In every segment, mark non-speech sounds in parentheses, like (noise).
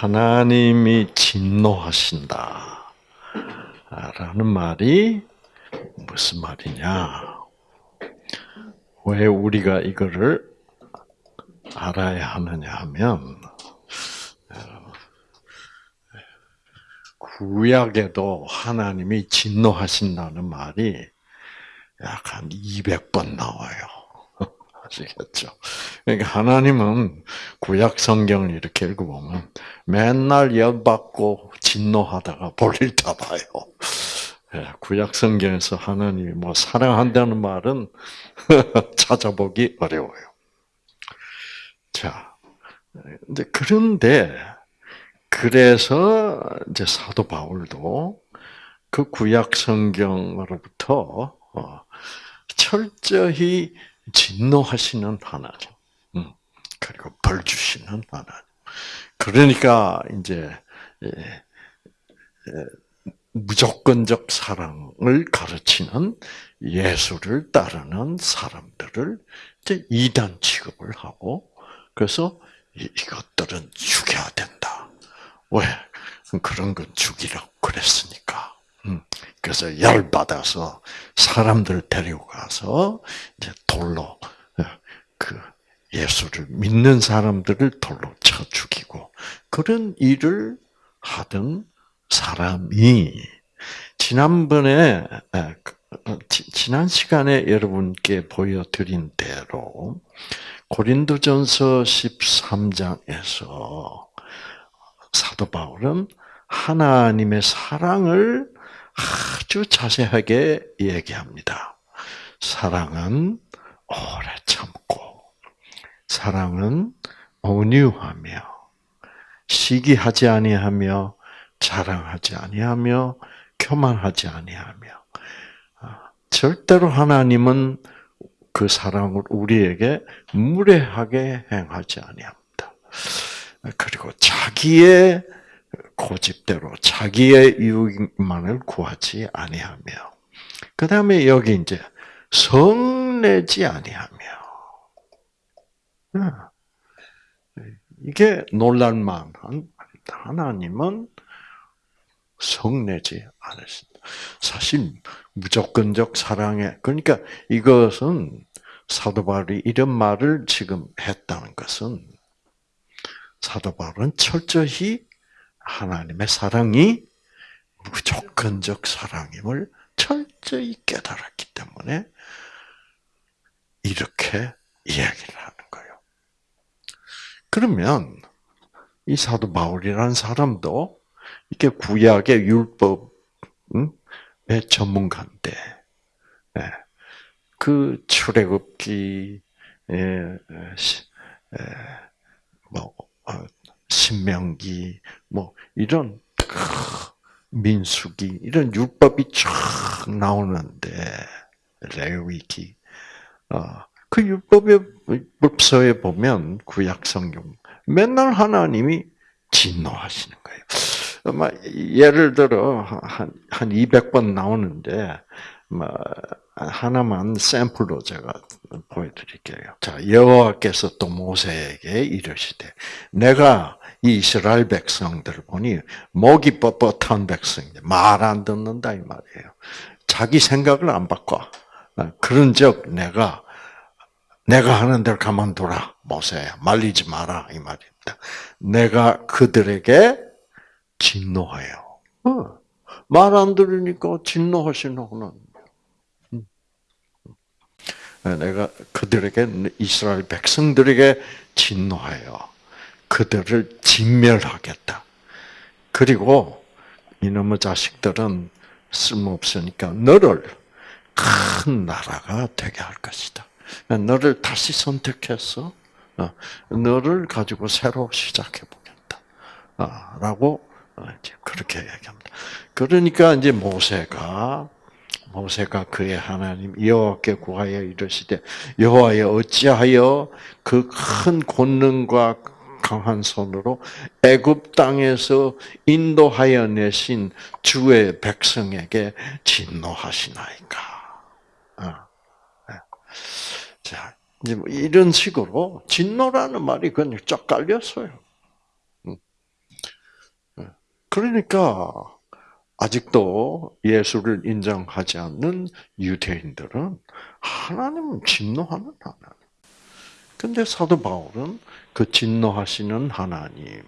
하나님이 진노하신다. 라는 말이 무슨 말이냐? 왜 우리가 이거를 알아야 하느냐 하면, 구약에도 하나님이 진노하신다는 말이 약 한 200번 나와요. 아시겠죠? 그러니까 하나님은 구약 성경을 이렇게 읽어보면 맨날 열받고 진노하다가 볼일 다 봐요. 예, 구약 성경에서 하나님이 뭐 사랑한다는 말은 (laughs) 찾아보기 어려워요. 자, 근데 그런데 그래서 이제 사도 바울도 그 구약 성경으로부터 어, 철저히 진노하시는 하나님, 음, 그리고 벌 주시는 하나님. 그러니까 이제 무조건적 사랑을 가르치는 예수를 따르는 사람들을 이제 이단 취급을 하고 그래서 이것들은 죽여야 된다. 왜? 그런 건 죽이라고 그랬으니까. 음, 그래서 열 받아서 사람들 데려가서 이제 돌로 그 예수를 믿는 사람들을 돌로 쳐 죽이고 그런 일을 하던 사람이 지난번에 그, 어, 지난 시간에 여러분께 보여드린 대로 고린도전서 13장에서 사도 바울은 하나님의 사랑을 아주 자세하게 얘기합니다. 사랑은 오래 참고, 사랑은 온유하며, 시기하지 아니하며, 자랑하지 아니하며, 교만하지 아니하며, 아, 절대로 하나님은 그 사랑을 우리에게 무례하게 행하지 아니합니다. 그리고 자기의 고집대로 자기의 이익만을 구하지 아니하며 그 다음에 여기 이제 성내지 아니하며 이게 놀랄만한 하나님은 성내지 않으신다. 사실 무조건적 사랑에 그러니까 이것은 사도 바울이 이런 말을 지금 했다는 것은 사도 바울은 철저히 하나님의 사랑이 무조건적 사랑임을 철저히 깨달았기 때문에 이렇게 이야기를 하는 거예요. 그러면 이 사도 바울이라는 사람도 이게 구약의 율법의 전문가인데, 예, 그 출애굽기, 뭐 어, 신명기 뭐 이런 민수기 이런 율법이 쫙 나오는데 레위기 어, 그 율법의 율법서에 보면 구약 성경 맨날 하나님이 진노하시는 거예요. 예를 들어 한, 한 200번 나오는데 뭐 하나만 샘플로 제가 보여드릴게요. 자, 여호와께서 또 모세에게 이르시되, 내가 이 이스라엘 백성들을 보니 목이 뻣뻣한 백성인데 말 안 듣는다 이 말이에요. 자기 생각을 안 바꿔. 어, 그런즉 내가 내가 하는 대로 가만둬라 모세야 말리지 마라 이 말입니다. 내가 그들에게 진노하여. 어, 말안 들으니까 진노하시는 하나님. 내가 그들에게 이스라엘 백성들에게 진노하여 그들을 진멸하겠다. 그리고 이놈의 자식들은 쓸모없으니까 너를 큰 나라가 되게 할 것이다. 너를 다시 선택해서 어, 너를 가지고 새로 시작해 보겠다. 어, 라고 어, 그렇게 얘기합니다. 그러니까 이제 모세가 모세가 그의 하나님 여호와께 구하여 이르시되 여호와여 어찌하여 그 큰 권능과 강한 손으로 애굽 땅에서 인도하여 내신 주의 백성에게 진노하시나이까. 어, 네. 자, 뭐 이런 식으로 진노라는 말이 그냥 쫙 깔렸어요. 음. 그러니까 아직도 예수를 인정하지 않는 유대인들은 하나님은 진노하는 하나님. 근데 사도 바울은 그 진노하시는 하나님임을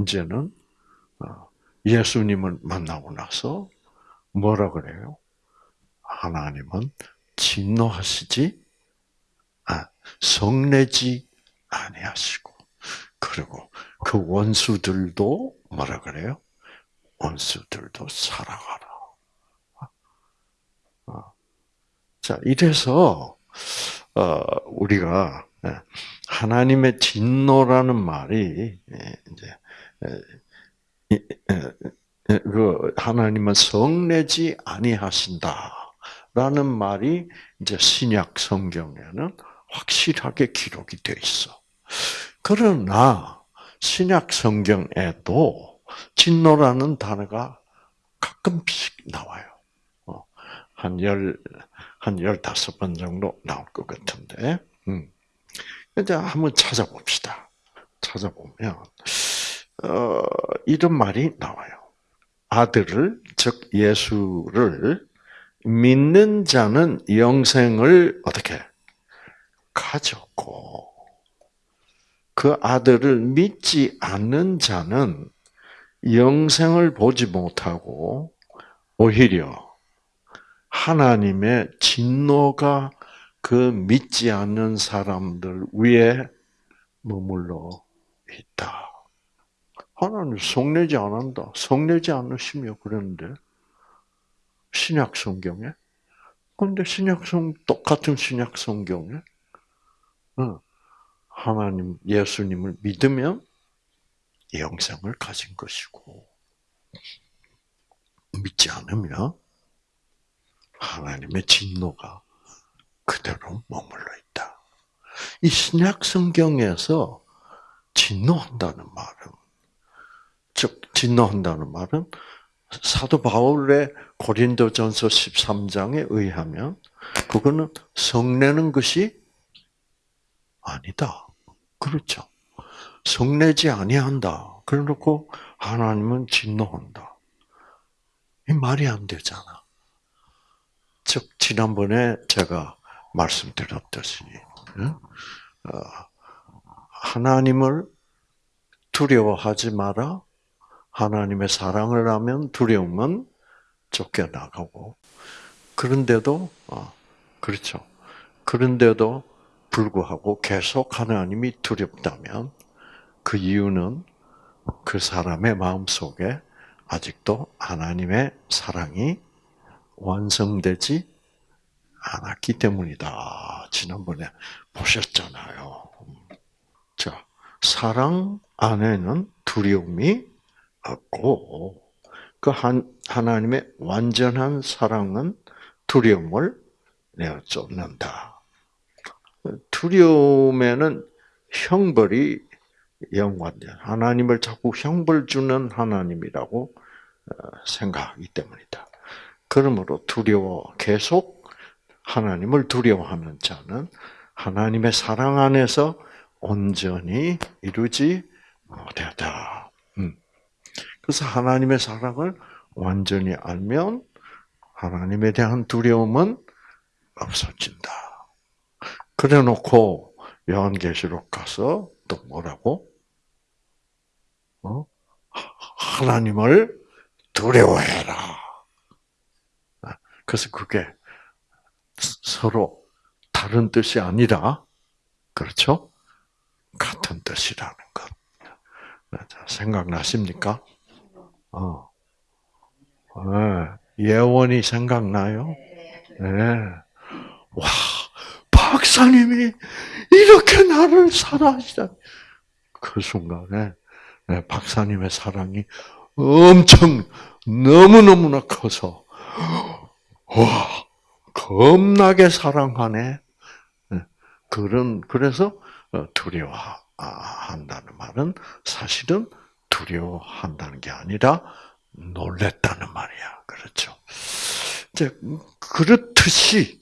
이제는 어, 예수님을 만나고 나서 뭐라 그래요? 하나님은 진노하시지, 아, 성내지 아니하시고, 그리고 그 원수들도 뭐라 그래요? 원수들도 사랑하라. 어. 자, 이래서 어, 우리가 예, 하나님의 진노라는 말이 예, 이제 그 하나님은 성내지 아니하신다라는 말이 이제 신약 성경에는 확실하게 기록이 되어 있어. 그러나 신약 성경에도 진노라는 단어가 가끔씩 나와요. 어, 한 열, 한 열다섯 번 정도 나올 것 같은데. 음. 이제 한번 찾아봅시다. 찾아보면, 어, 이런 말이 나와요. 아들을, 즉, 예수를 믿는 자는 영생을 어떻게 가졌고, 그 아들을 믿지 않는 자는 영생을 보지 못하고 오히려 하나님의 진노가 그 믿지 않는 사람들 위에 머물러 있다. 하나님 성내지 않는다. 성내지 않으시며 그러는데 신약 성경에 근데 신약 성 똑같은 신약 성경에 어, 하나님 예수님을 믿으면 영생을 가진 것이고 믿지 않으면 하나님의 진노가 그대로 머물러 있다. 이 신약 성경에서 진노한다는 말은 즉 진노한다는 말은 사도 바울의 고린도전서 13장에 의하면 그거는 성내는 것이 아니다. 그렇죠. 성내지 아니한다. 그래놓고 하나님은 진노한다. 이 말이 안 되잖아. 즉 지난번에 제가 말씀드렸듯이 어, 하나님을 두려워하지 마라. 하나님의 사랑을 하면 두려움은 쫓겨나가고 그런데도 어, 그렇죠. 그런데도 불구하고 계속 하나님이 두렵다면 그 이유는 그 사람의 마음 속에 아직도 하나님의 사랑이 완성되지 않았기 때문이다. 지난번에 보셨잖아요. 자, 사랑 안에는 두려움이 없고, 그 한, 하나님의 완전한 사랑은 두려움을 내어 쫓는다. 두려움에는 형벌이 연관돼. 하나님을 자꾸 형벌 주는 하나님이라고 어, 생각하기 때문이다. 그러므로 두려워 계속 하나님을 두려워하는 자는 하나님의 사랑 안에서 온전히 이루지 못하다. 음. 그래서 하나님의 사랑을 완전히 알면 하나님에 대한 두려움은 없어진다. 그래 놓고 요한계시록 가서 또 뭐라고? 어? 하나님을 두려워해라. 아, 그래서 그게 서로 다른 뜻이 아니라, 그렇죠? 같은 뜻이라는 것. 생각나십니까? 어. 네. 예원이 생각나요? 네. 와, 박사님이 이렇게 나를 사랑하시다. 그 순간에 네, 박사님의 사랑이 엄청 너무너무나 커서 와 겁나게 사랑하네. 네, 그런 그래서 어, 두려워한다는 말은 사실은 두려워한다는 게 아니라 놀랬다는 말이야. 그렇죠. 이제 그렇듯이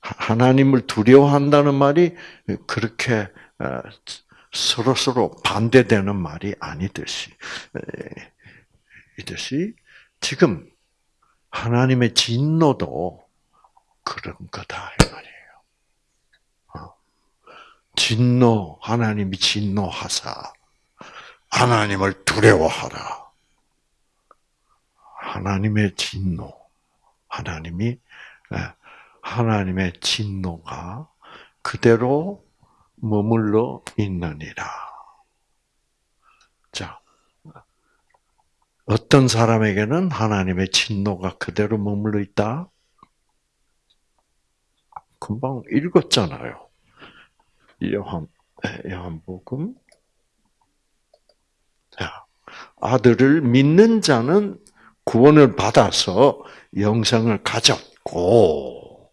하나님을 두려워한다는 말이 그렇게 어, 서로 서로 반대되는 말이 아니듯이 에, 이듯이 지금 하나님의 진노도 그런 거다 이 말이에요. 어. 진노 하나님이 진노하사 하나님을 두려워하라. 하나님의 진노 하나님이 예, 하나님의 진노가 그대로 머물러 있느니라. 자, 어떤 사람에게는 하나님의 진노가 그대로 머물러 있다? 금방 읽었잖아요. 요한, 요한복음. 자, 아들을 믿는 자는 구원을 받아서 영생을 가졌고,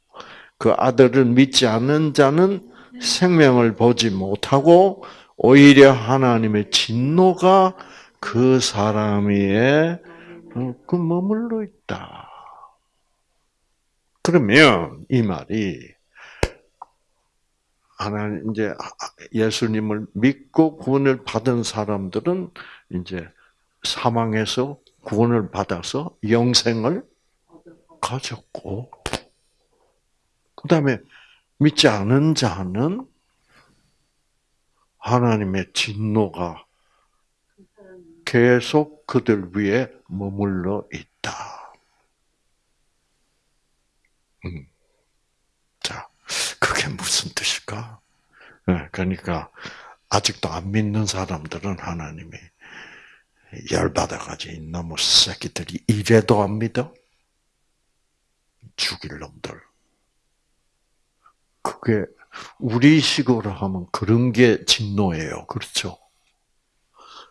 그 아들을 믿지 않는 자는 생명을 보지 못하고, 오히려 하나님의 진노가 그 사람 위에 그 머물러 있다. 그러면 이 말이 하나님 이제 예수님을 믿고 구원을 받은 사람들은 이제 사망에서 구원을 받아서 영생을 가졌고 그다음에 믿지 않은 자는 하나님의 진노가 계속 그들 위에 머물러 있다. 음. 자, 그게 무슨 뜻일까? 네, 그러니까 아직도 안 믿는 사람들은 하나님이 열받아가지고 이놈의 새끼들이 이래도 안 믿어? 죽일 놈들. 그게 우리 식으로 하면 그런 게 진노예요. 그렇죠?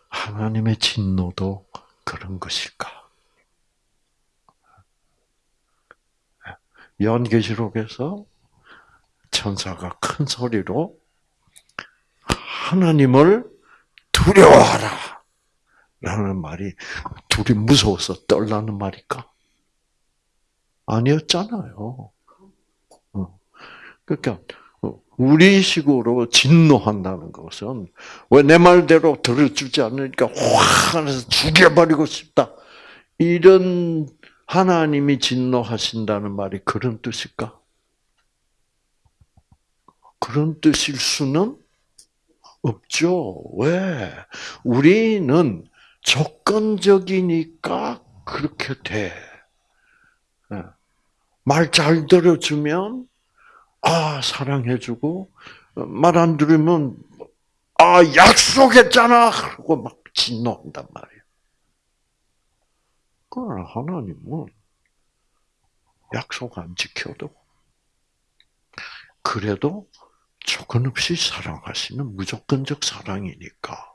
하나님의 진노도 그런 것일까? 연계시록에서 천사가 큰 소리로 하나님을 두려워하라. 라는 말이 둘이 무서워서 떨라는 말일까? 아니었잖아요. 어. 그러니까 우리 식으로 진노한다는 것은 왜 내 말대로 들어주지 않으니까 확 해서 죽여버리고 싶다. 이런 하나님이 진노하신다는 말이 그런 뜻일까? 그런 뜻일 수는 없죠. 왜? 우리는 조건적이니까 그렇게 돼. 예. 말잘 들어주면 아 사랑해주고 말 안 들으면 아 약속했잖아 그러고 막 진노한단 말이에요. 그러나 하나님은 약속 안 지켜도 그래도 조건 없이 사랑하시는 무조건적 사랑이니까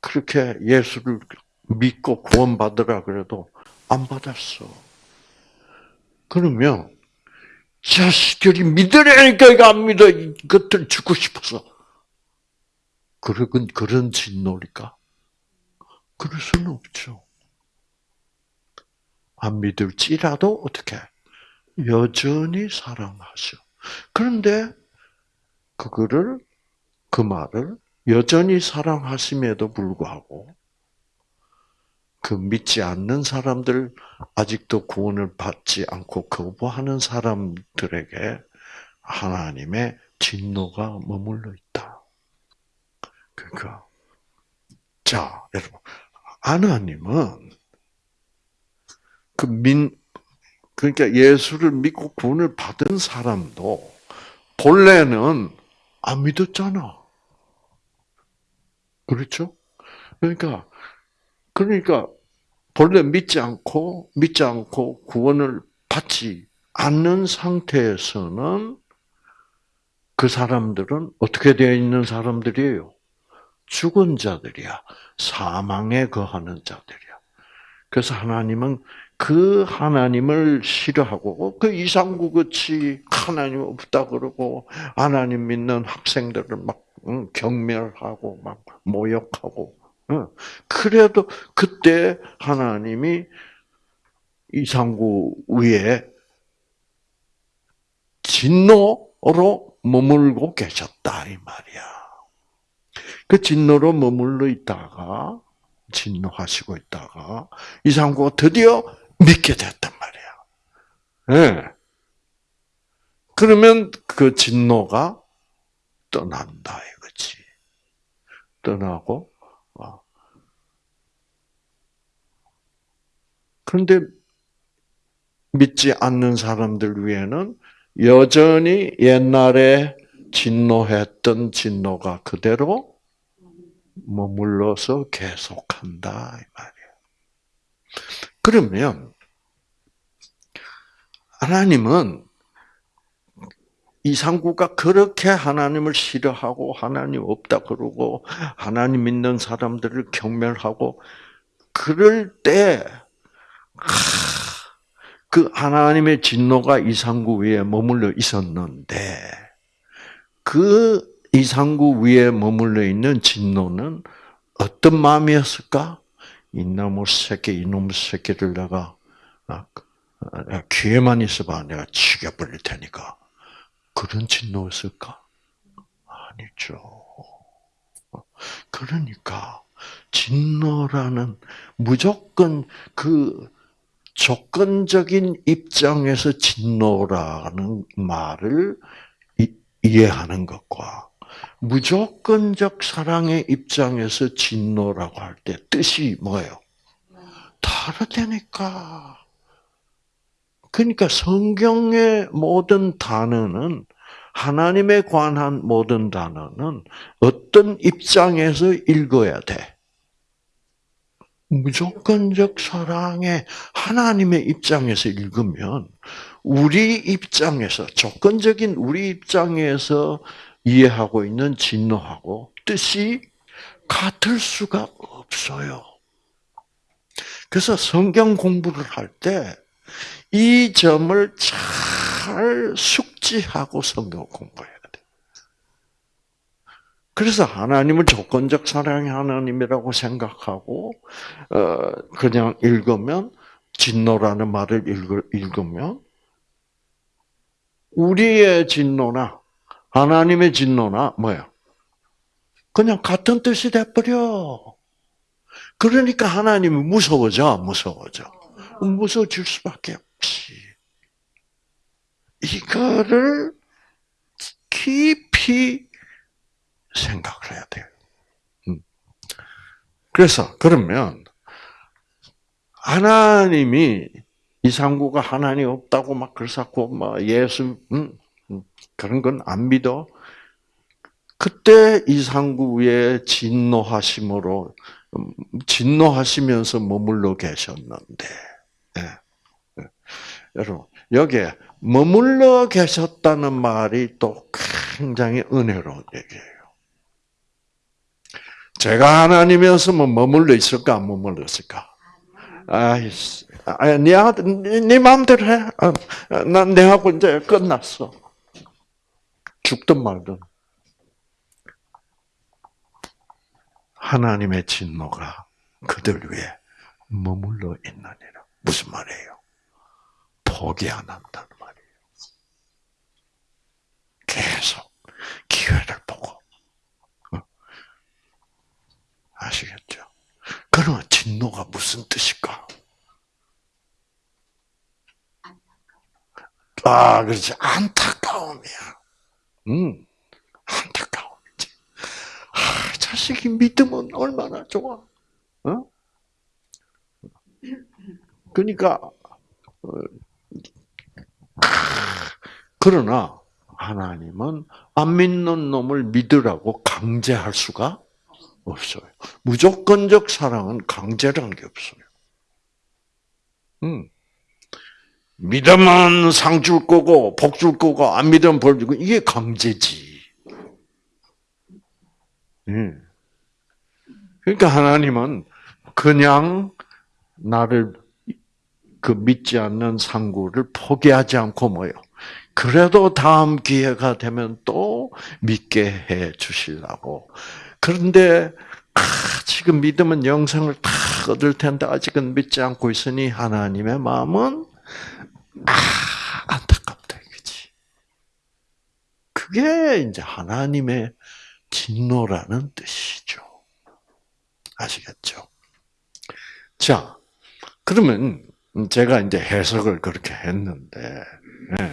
그렇게 예수를 믿고 구원받으라 그래도 안 받았어. 그러면 자식들이 믿으려니까 이거 안 믿어. 이것들 죽고 싶어서. 그런, 그런 진노일까? 그럴 수는 없죠. 안 믿을지라도 어떻게? 여전히 사랑하셔. 그런데 그거를, 그 말을 여전히 사랑하심에도 불구하고 그 믿지 않는 사람들, 아직도 구원을 받지 않고 거부하는 사람들에게 하나님의 진노가 머물러 있다. 그러니까, 자, 여러분, 하나님은 그 민, 그러니까 예수를 믿고 구원을 받은 사람도 본래는 안 믿었잖아. 그렇죠? 그러니까 그러니까 본래 믿지 않고 믿지 않고 구원을 받지 않는 상태에서는 그 사람들은 어떻게 되어 있는 사람들이에요? 죽은 자들이야. 사망에 거하는 자들이야. 그래서 하나님은 그 하나님을 싫어하고 그 이상구 같이 하나님 없다 그러고 하나님 믿는 학생들을 막 경멸하고 막 모욕하고 그래도 그때 하나님이 이상구 위에 진노로 머물고 계셨다 이 말이야. 그 진노로 머물러 있다가 진노하시고 있다가 이상구가 드디어 믿게 됐단 말이야. 예. 네. 그러면 그 진노가 떠난다 이거지. 떠나고 어. 그런데 믿지 않는 사람들 위에는 여전히 옛날에 진노했던 진노가 그대로 머물러서 계속한다 이 말이야. 그러면 하나님은 이상구가 그렇게 하나님을 싫어하고 하나님 없다 그러고 하나님 믿는 사람들을 경멸하고 그럴 때 그 하나님의 진노가 이상구 위에 머물러 있었는데 그 이상구 위에 머물러 있는 진노는 어떤 마음이었을까? 이놈의 새끼, 이놈의 새끼를 내가 아, 귀에만 있어봐 내가 죽여버릴 테니까 그런 진노였을까? 아니죠. 그러니까 진노라는 무조건 그 조건적인 입장에서 진노라는 말을 이해하는 것과 무조건적 사랑의 입장에서 진노라고 할 때 뜻이 뭐예요? 다르다니까. 그러니까 성경의 모든 단어는 하나님에 관한 모든 단어는 어떤 입장에서 읽어야 돼? 무조건적 사랑의 하나님의 입장에서 읽으면 우리 입장에서 조건적인 우리 입장에서 이해하고 있는 진노하고 뜻이 같을 수가 없어요. 그래서 성경 공부를 할 때 이 점을 잘 숙지하고 성경 공부해야 돼. 그래서 하나님을 조건적 사랑의 하나님이라고 생각하고 어 그냥 읽으면 진노라는 말을 읽으면 우리의 진노나 하나님의 진노나 뭐야? 그냥 같은 뜻이 돼버려. 그러니까 하나님이 무서워져, 무서워져. 무서워질 수밖에 없 지. 이거를 깊이 생각을 해야 돼요. 음. 그래서 그러면 하나님이 이상구가 하나님 없다고 막 그러고 막 예수 음, 음, 그런 건 안 믿어. 그때 이상구의 진노하심으로 진노하시면서 머물러 계셨는데 예. 예. 여러분, 여기에 머물러 계셨다는 말이 또 굉장히 은혜로운 얘기예요. 제가 하나님이었으면 머물러 있을까, 안 머물러 있을까? 아이, 아, 네 아들, 네 마음대로 해. 아, 난 내하고 이제 끝났어. 죽든 말든. 하나님의 진노가 그들 위해 머물러 있느니라. 무슨 말이에요? 포기 안 한다는 말이에요. 계속 기회를 보고. 어? 아시겠죠? 그러면 진노가 무슨 뜻일까? 아, 그렇지. 안타까움이야. 음, 안타까움이지. 아, 자식이 믿으면 얼마나 좋아. 어? 그러니까 어, 그러나 하나님은 안 믿는 놈을 믿으라고 강제할 수가 없어요. 무조건적 사랑은 강제라는 게 없어요. 음. 믿으면 상 줄 거고 복 줄 거고 안 믿으면 벌 주고 이게 강제지. 음. 그러니까 하나님은 그냥 나를 그 믿지 않는 상구를 포기하지 않고 뭐요. 그래도 다음 기회가 되면 또 믿게 해 주시려고. 그런데 아, 지금 믿으면 영생을 다 얻을 텐데 아직은 믿지 않고 있으니 하나님의 마음은 아 안타깝다 이거지. 그게 이제 하나님의 진노라는 뜻이죠. 아시겠죠? 자, 그러면 제가 이제 해석을 그렇게 했는데, 네.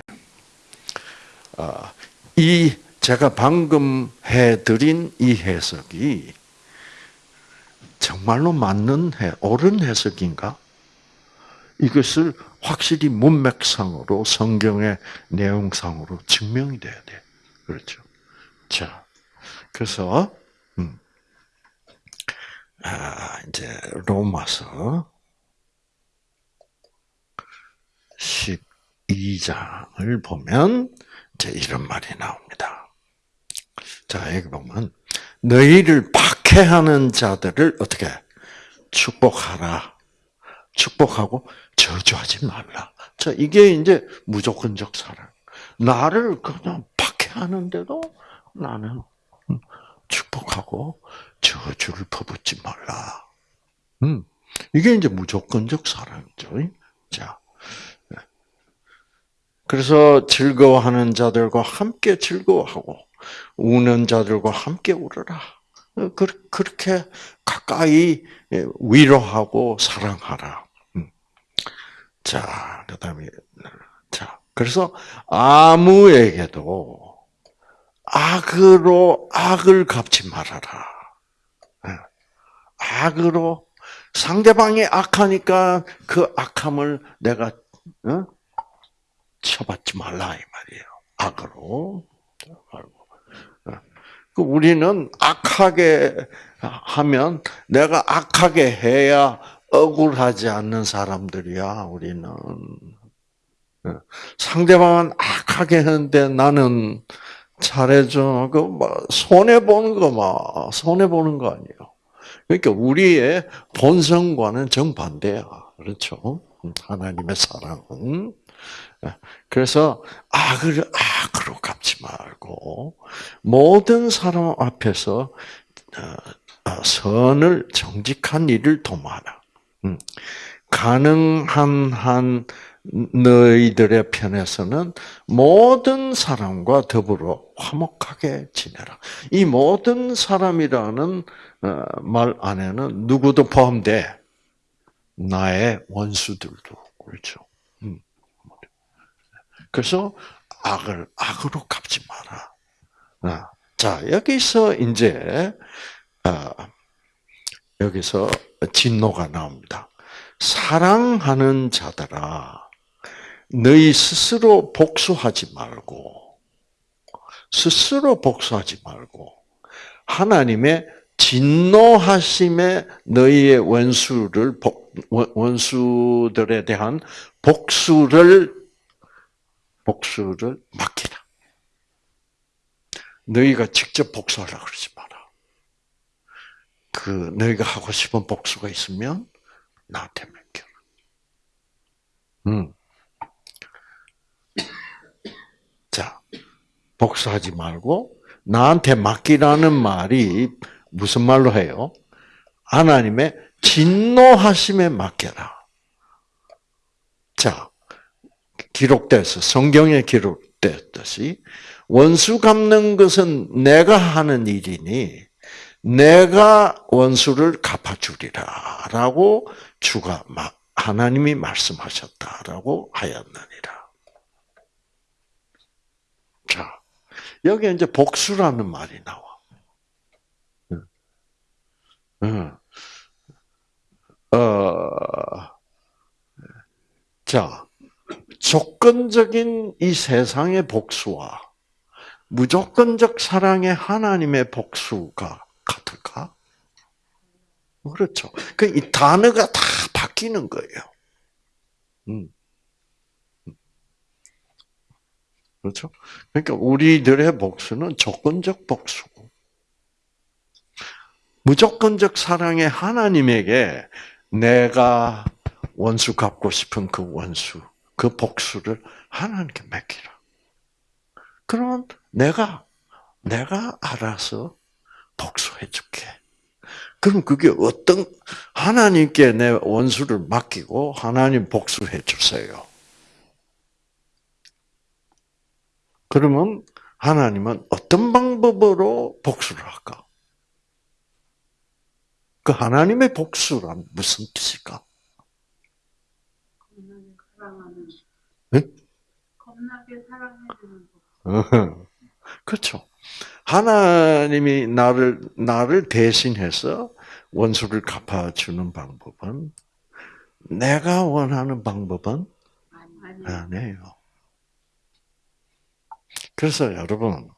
아, 이 제가 방금 해드린 이 해석이 정말로 맞는 해, 옳은 해석인가? 이것을 확실히 문맥상으로 성경의 내용상으로 증명이 돼야 돼. 그렇죠. 자, 그래서 음, 아, 이제 로마서 12장을 보면 이제 이런 말이 나옵니다. 자, 여기 보면 너희를 박해하는 자들을 어떻게 축복하라. 축복하고 저주하지 말라. 자, 이게 이제 무조건적 사랑. 나를 그냥 박해하는데도 나는 축복하고 저주를 퍼붓지 말라. 음, 이게 이제 무조건적 사랑이죠. 자, 그래서 즐거워하는 자들과 함께 즐거워하고 우는 자들과 함께 울어라. 그렇게 가까이 위로하고 사랑하라. 음. 자, 그다음에 자, 그래서 아무에게도 악으로 악을 갚지 말아라. 예. 악으로 상대방이 악하니까 그 악함을 내가 어? 쳐받지 말라 이 말이에요. 악으로 어. 그 우리는 악하게 하면 내가 악하게 해야 억울하지 않는 사람들이야. 우리는 어. 상대방은 악하게 하는데 나는 잘해줘. 그뭐 손해 보는 거 막 손해 보는 거 아니에요. 그러니까 우리의 본성과는 정반대야. 그렇죠? 하나님의 사랑은 그래서 악을 악으로 갚지 말고 모든 사람 앞에서 어, 어, 선을 정직한 일을 도모하라. 음. 가능한 한 너희들의 편에서는 모든 사람과 더불어 화목하게 지내라. 이 모든 사람이라는 어, 말 안에는 누구도 포함돼. 나의 원수들도 그렇죠. 음. 그래서 악을 악으로 갚지 마라. 아, 자 여기서 이제 아, 여기서 진노가 나옵니다. 사랑하는 자들아 너희 스스로 복수하지 말고, 스스로 복수하지 말고, 하나님의 진노하심에 너희의 원수를, 원수들에 대한 복수를, 복수를 맡기라. 너희가 직접 복수하라 그러지 마라. 그, 너희가 하고 싶은 복수가 있으면 나한테 맡겨라. 음. (coughs) 자, 복수하지 말고 나한테 맡기라는 말이 무슨 말로 해요? 하나님의 진노하심에 맡겨라. 자, 기록돼서 성경에 기록됐듯이 원수 갚는 것은 내가 하는 일이니 내가 원수를 갚아주리라라고 주가 하나님이 말씀하셨다라고 하였느니라. 자, 여기 이제 복수라는 말이 나와. 어, 자, 조건적인 이 세상의 복수와 무조건적 사랑의 하나님의 복수가 같을까? 그렇죠. 그 이 단어가 다 바뀌는 거예요. 음. 그렇죠? 그러니까 우리들의 복수는 조건적 복수고, 무조건적 사랑의 하나님에게 내가 원수 갚고 싶은 그 원수, 그 복수를 하나님께 맡기라. 그러면 내가, 내가 알아서 복수해 줄게. 그럼 그게 어떤, 하나님께 내 원수를 맡기고 하나님 복수해 주세요. 그러면 하나님은 어떤 방법으로 복수를 할까? 그 하나님의 복수란 무슨 뜻일까? 네? 겁나게 사랑해주는 (laughs) 그렇죠. 하나님이 나를 나를 대신해서 원수를 갚아주는 방법은 내가 원하는 방법은 아니 아니에요. 그래서 여러분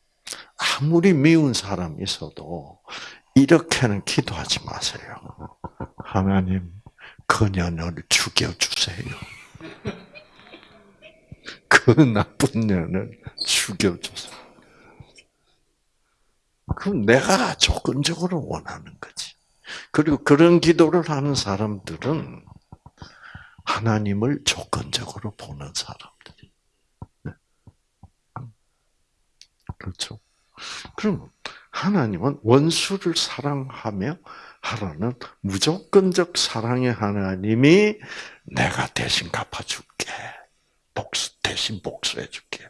아무리 미운 사람이 있어도 이렇게는 기도하지 마세요. 하나님 그년을 죽여주세요. 그 나쁜 년을 죽여주세요. 그럼 내가 조건적으로 원하는 거지. 그리고 그런 기도를 하는 사람들은 하나님을 조건적으로 보는 사람들이. 네. 그렇죠. 그럼 하나님은 원수를 사랑하며 하라는 무조건적 사랑의 하나님이 내가 대신 갚아줄게. 복수, 대신 복수해 줄게.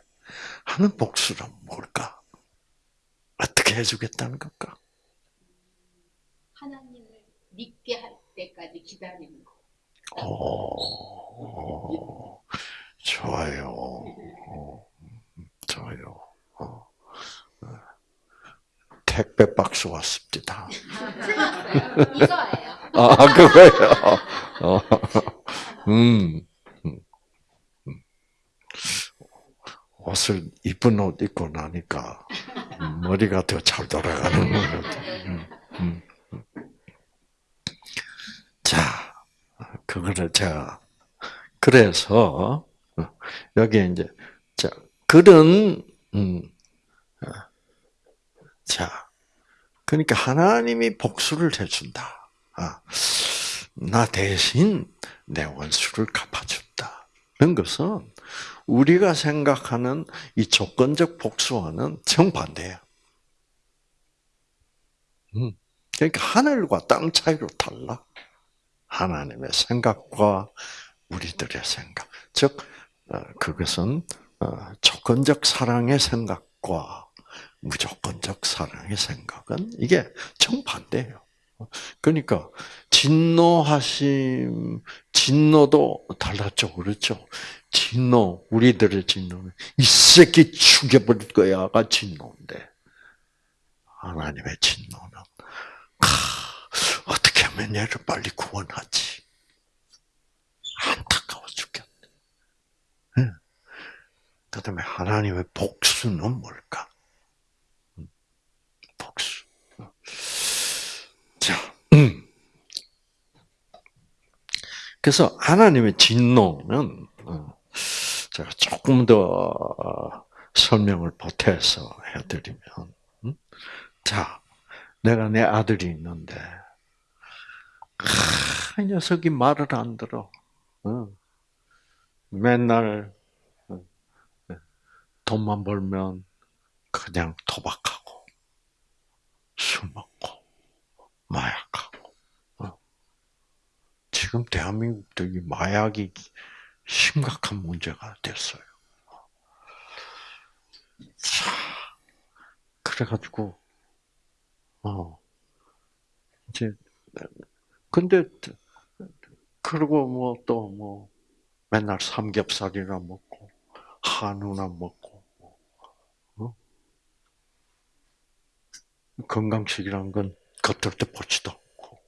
하는 복수는 뭘까? 어떻게 해주겠다는 걸까? 하나님을 믿게 할 때까지 기다리는 거. 오, 좋아요. 어, 좋아요. 어. 택배 박스 왔습니다. (laughs) 이거예요. 아, 그거예요. 어. 음. 옷을 이쁜 옷 입고 나니까 머리가 더 잘 돌아가는 것 같아요. 음, 음, 음. 자, 그거를 제가 그래서 어, 여기 이제 자 그런 음, 어, 자 그러니까 하나님이 복수를 해준다. 아, 나 대신 내 원수를 갚아준다. 는 것은 우리가 생각하는 이 조건적 복수와는 정반대야. 음, 그러니까 하늘과 땅 차이로 달라. 하나님의 생각과 우리들의 생각. 즉, 어, 그것은 어, 조건적 사랑의 생각과 무조건적 사랑의 생각은 이게 정반대예요. 그러니까 진노하심, 진노도 달랐죠, 그렇죠? 진노, 우리들의 진노는 이 새끼 죽여버릴 거야가 진노인데 하나님의 진노는 아, 어떻게 하면 얘를 빨리 구원하지? 안타까워 죽겠네. 네. 그 다음에 하나님의 복수는 뭘까? 복수. 자, 음. 그래서 하나님의 진노는 어, 제가 조금 더 어, 설명을 보태서 해드리면, 음? 자, 내가 내 아들이 있는데, 이 녀석이 말을 안 들어. 어. 맨날 돈만 벌면 그냥 도박하고 술 먹고 마약하고. 어. 지금 대한민국도 이 마약이 심각한 문제가 됐어요. 자, 그래가지고 어 이제 근데 그리고 뭐 또 뭐 맨날 삼겹살이나 먹고 한우나 먹고 어? 건강식이란 건 겉을 때 보지도 않고.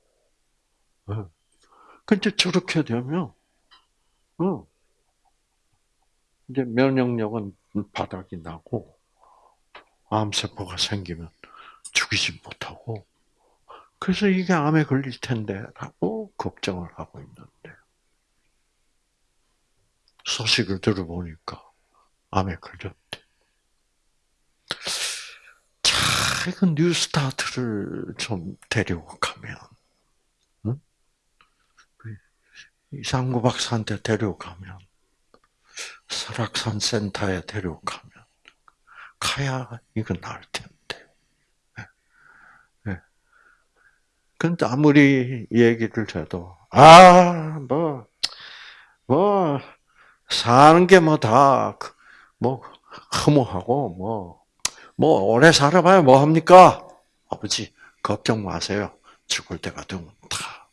어. 근데 저렇게 되면 어 이제 면역력은 바닥이 나고 암세포가 생기면 죽이지 못하고 그래서 이게 암에 걸릴 텐데라고 걱정을 하고 있는데 소식을 들어보니까 암에 걸렸대. 자, 이거 뉴스타트를 좀 데리고 가면, 응? 이상구 박사한테 데리고 가면, 설악산 센터에 데리고 가면, 가야 이거 나을 텐데. 네. 근데 아무리 얘기를 해도, 아, 뭐, 뭐, 사는 게 뭐 다, 뭐, 허무하고, 뭐, 뭐 오래 살아봐야 뭐 합니까? 아버지 걱정 마세요. 죽을 때가 되면 다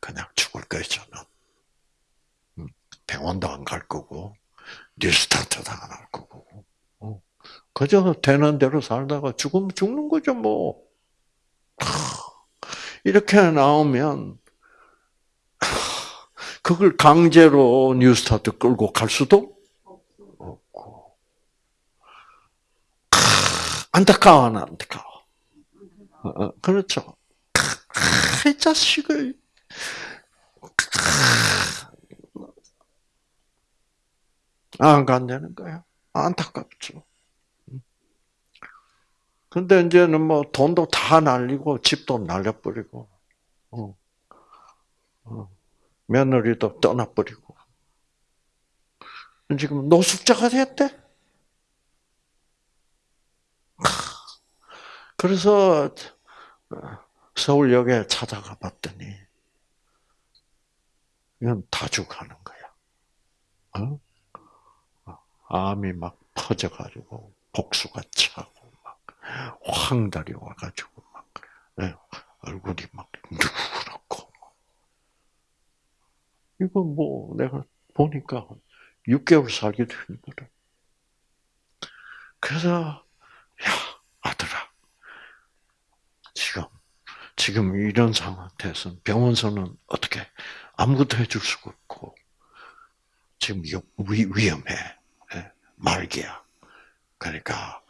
그냥 죽을 거예요 저는. 음, 병원도 안 갈 거고 뉴스타트도 안 할 거고. 어, 그저 되는 대로 살다가 죽으면 죽는 거죠 뭐. 이렇게 나오면 그걸 강제로 뉴스타트 끌고 갈 수도. 없고. 안타까워. 어, 어, 그렇죠. 이 자식을. 안 간다는 거야. 안타깝죠. 근데 이제는 뭐 돈도 다 날리고 집도 날려버리고, 어. 어. 며느리도 떠나버리고. 지금 노숙자가 됐대. 그래서 서울역에 찾아가 봤더니 이건 다 죽하는 거야. 어? 암이 막 퍼져가지고 복수가 차고 막 황달이 와가지고 막 예, 얼굴이 막 누렇고 이거 뭐 내가 보니까 6개월 살게 되는 거래. 그래서 야 아들아. 지금 지금 이런 상태에서 병원서는 어떻게 아무것도 해줄 수가 없고 지금 위험해. 예, 말기야. 그러니까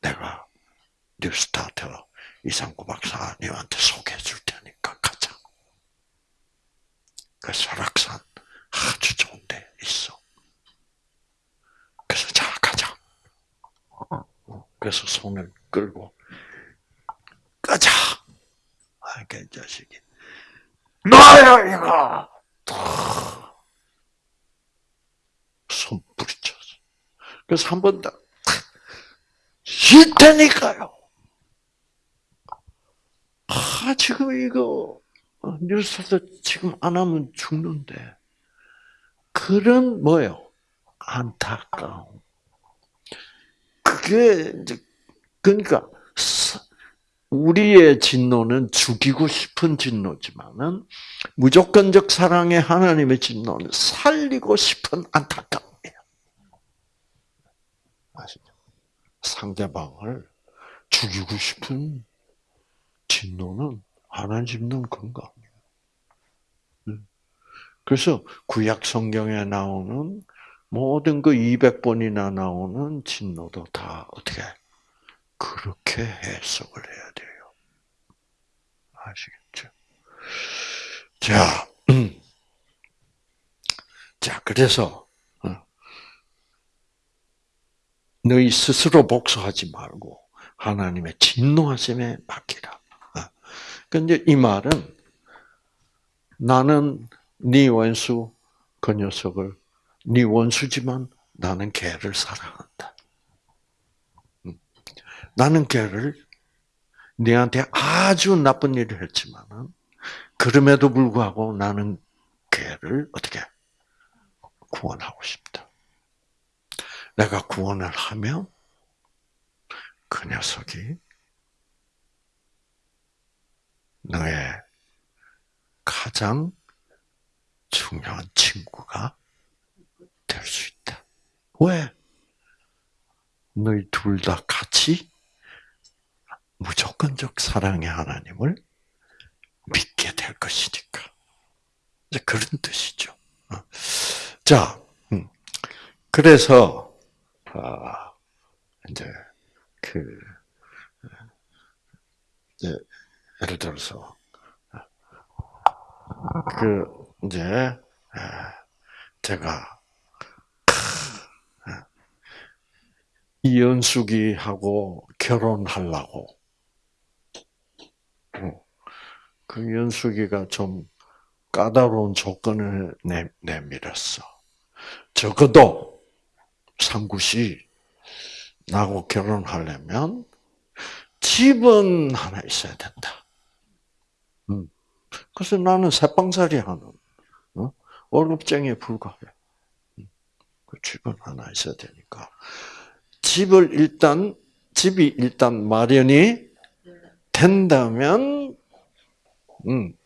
내가 뉴스타트 이상구 박사님한테 소개해 줄 테니까 가자. 그 설악산 아주 좋은 데 있어. 그래서 자 가자. 그래서 손을 끌고 가자. 아, 그 자식이 너야 이거. 손 부딪혔어. 그래서 한 번 더. 쉴 테니까요. 아, 지금 이거, 어, 뉴스에서 지금 안 하면 죽는데. 그런, 뭐요? 안타까움. 그게, 이제, 그러니까, 우리의 진노는 죽이고 싶은 진노지만은, 무조건적 사랑의 하나님의 진노는 살리고 싶은 안타까움이에요. 아시죠? 상대방을 죽이고 싶은 진노는 하나님 건강이에요. 그래서 구약 성경에 나오는 모든 그 200번이나 나오는 진노도 다 어떻게 그렇게 해석을 해야 돼요. 아시겠죠? 자, 음. 자, 그래서 너희 스스로 복수하지 말고 하나님의 진노하심에 맡기라. 근데 이 말은 나는 네 원수 그 녀석을 네 원수지만 나는 걔를 사랑한다. 음. 나는 걔를 네한테 아주 나쁜 일을 했지만은 그럼에도 불구하고 나는 걔를 어떻게 구원하고 싶다. 내가 구원을 하면 그 녀석이 너의 가장 중요한 친구가 될 수 있다. 왜? 너희 둘 다 같이 무조건적 사랑의 하나님을 믿게 될 것이니까. 그런 뜻이죠. 어. 자, 음. 그래서 아, 이제 그 이제 예를 들어서 그 이제 제가 이연숙이하고 결혼하려고 어, 그 연숙이가 좀 까다로운 조건을 내, 내밀었어. 적어도 상구씨 나하고 결혼하려면 집은 하나 있어야 된다. 음. 그래서 나는 새빵살이 하는 어? 월급쟁이에 불과해. 음. 그 집은 하나 있어야 되니까 집을 일단 집이 일단 마련이 네. 된다면, 음,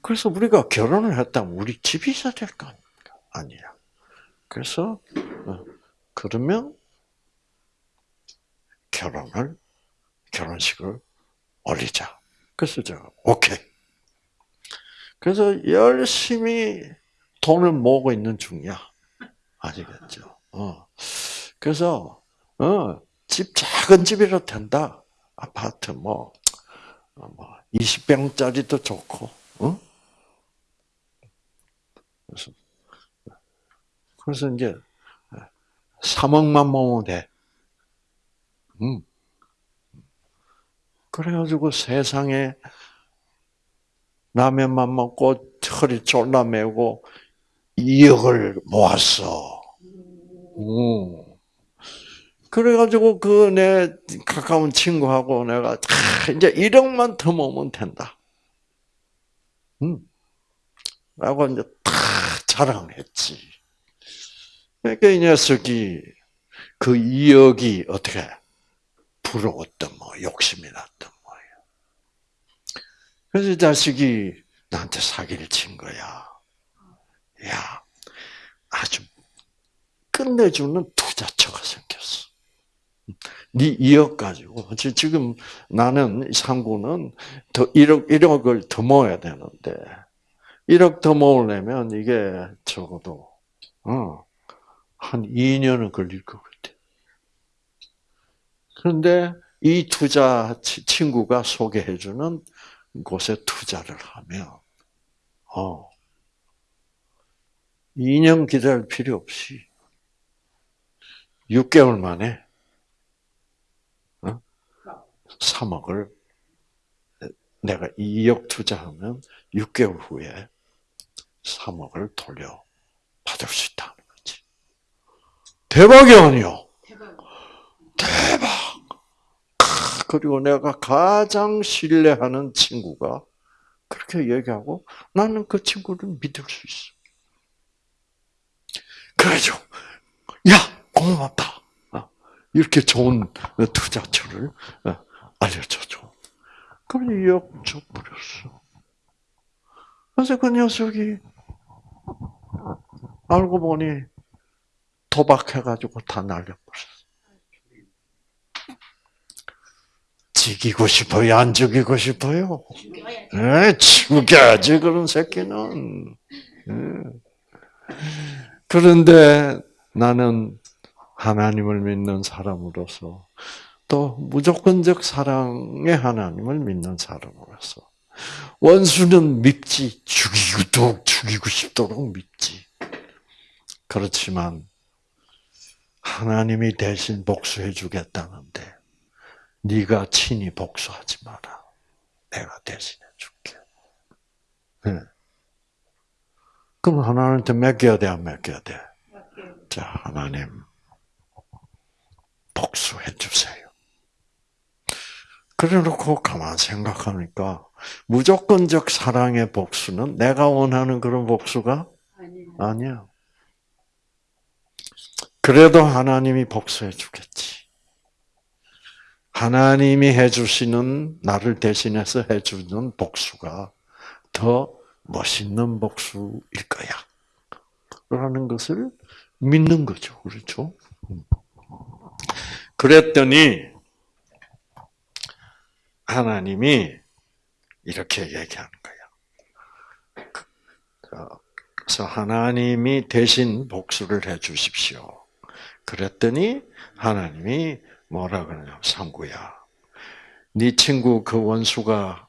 그래서 우리가 결혼을 했다면 우리 집이 있어야 될 거? 아니야. 그래서, 어, 그러면 결혼을, 결혼식을 올리자. 그래서 제가, 오케이. 그래서 열심히 돈을 모으고 있는 중이야. 아시겠죠? 어. 그래서, 어, 집, 작은 집이라도 된다. 아파트 뭐, 어, 뭐 20평짜리도 좋고, 어? 그래서, 그래서 이제 3억만 모으면 돼. 음. 그래가지고 세상에 라면만 먹고 허리 졸라매고 2억을 모았어. 음. 그래가지고 그 내 가까운 친구하고 내가 아, 이제 1억만 더 모으면 된다. 음. 라고 이제 다 자랑했지. 그러니까 이 녀석이 그 2억이 어떻게 부러웠던 뭐 욕심이 났던 거예요. 그래서 이 자식이 나한테 사기를 친 거야. 야, 아주 끝내주는 투자처가 생겼어. 네 2억 가지고 지- 지금 나는 상구는 더 1억 1억을 더 모아야 되는데 1억 더 모으려면 이게 적어도 어, 한 2년은 걸릴 것 같아. 그런데 이 투자 치- 친구가 소개해주는 곳에 투자를 하면 어, 2년 기다릴 필요 없이 6개월 만에 어? 3억을 내가 2억 투자하면 6개월 후에 3억을 돌려 받을 수 거지. 대박이 아니요. 대박. 대박. 크, 그리고 내가 가장 신뢰하는 친구가 그렇게 얘기하고 나는 그 친구를 믿을 수 있어. 그래죠. 야, 고맙다. 어, 이렇게 좋은 투자처를 어, 알려줘줘. 그럼 2억 줘버렸어. 그래서 그 녀석이 알고 보니 도박해가지고 다 날려버렸어. 죽이고 싶어요? 안 죽이고 싶어요? 죽여야지. 에, 죽여야지, 그런 새끼는. 예. 그런데 나는 하나님을 믿는 사람으로서 또 무조건적 사랑의 하나님을 믿는 사람으로서 원수는 밉지 죽이고 죽이고 싶도록 밉지 그렇지만 하나님이 대신 복수해 주겠다는데 네가 친히 복수하지 마라 내가 대신해 줄게 네. 그럼 하나님한테 맡겨야 돼 안 맡겨야 돼? 자, 하나님, 복수해 주세요. 그래 놓고 가만 생각하니까, 무조건적 사랑의 복수는 내가 원하는 그런 복수가 아니에요. 아니야. 그래도 하나님이 복수해 주겠지. 하나님이 해주시는, 나를 대신해서 해주는 복수가 더 멋있는 복수일 거야. 라는 것을 믿는 거죠. 그렇죠? 그랬더니, 하나님이 이렇게 얘기하는 거야. 그래서 하나님이 대신 복수를 해 주십시오. 그랬더니 하나님이 뭐라 그러냐, 상구야. 네 친구 그 원수가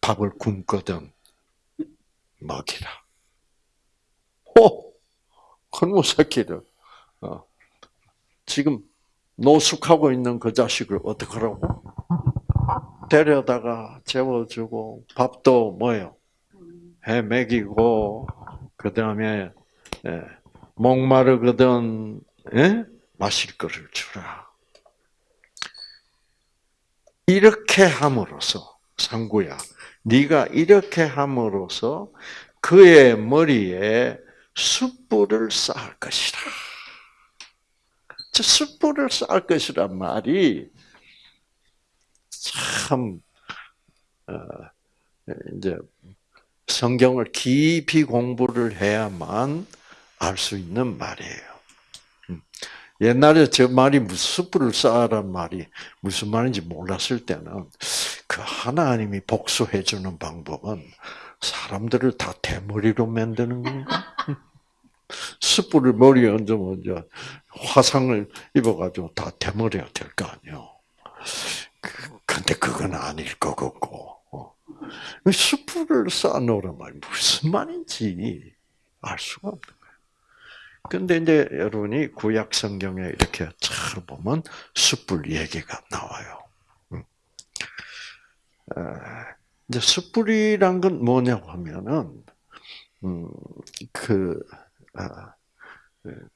밥을 굶거든 먹이라. 호! 그놈 새끼들. 어. 지금 노숙하고 있는 그 자식을 어떡하라고? 데려다가 재워주고 밥도 뭐요? 해 먹이고 그 다음에 목마르거든 예? 마실 거를 주라. 이렇게 함으로써 상구야, 네가 이렇게 함으로써 그의 머리에 숯불을 쌓을 것이라. 저 숯불을 쌀 것이란 말이 참 어, 이제 성경을 깊이 공부를 해야만 알 수 있는 말이에요. 음. 옛날에 저 말이 무슨 숯불을 쌓아란 말이 무슨 말인지 몰랐을 때는 그 하나님이 복수해 주는 방법은 사람들을 다 대머리로 만드는 건가? (laughs) 숯불을 머리에 얹으면 이제 화상을 입어가지고 다 대머리가 될 거 아니요. 그, 근데 그건 아닐 것 같고. 어. 숯불을 쌓아놓으란 말이 무슨 말인지 알 수가 없는. 근데 이제 여러분이 구약 성경에 이렇게 찾아보면 숯불 얘기가 나와요. 음. 이제 숯불이란 건 뭐냐고 하면은, 음, 그, 아, 그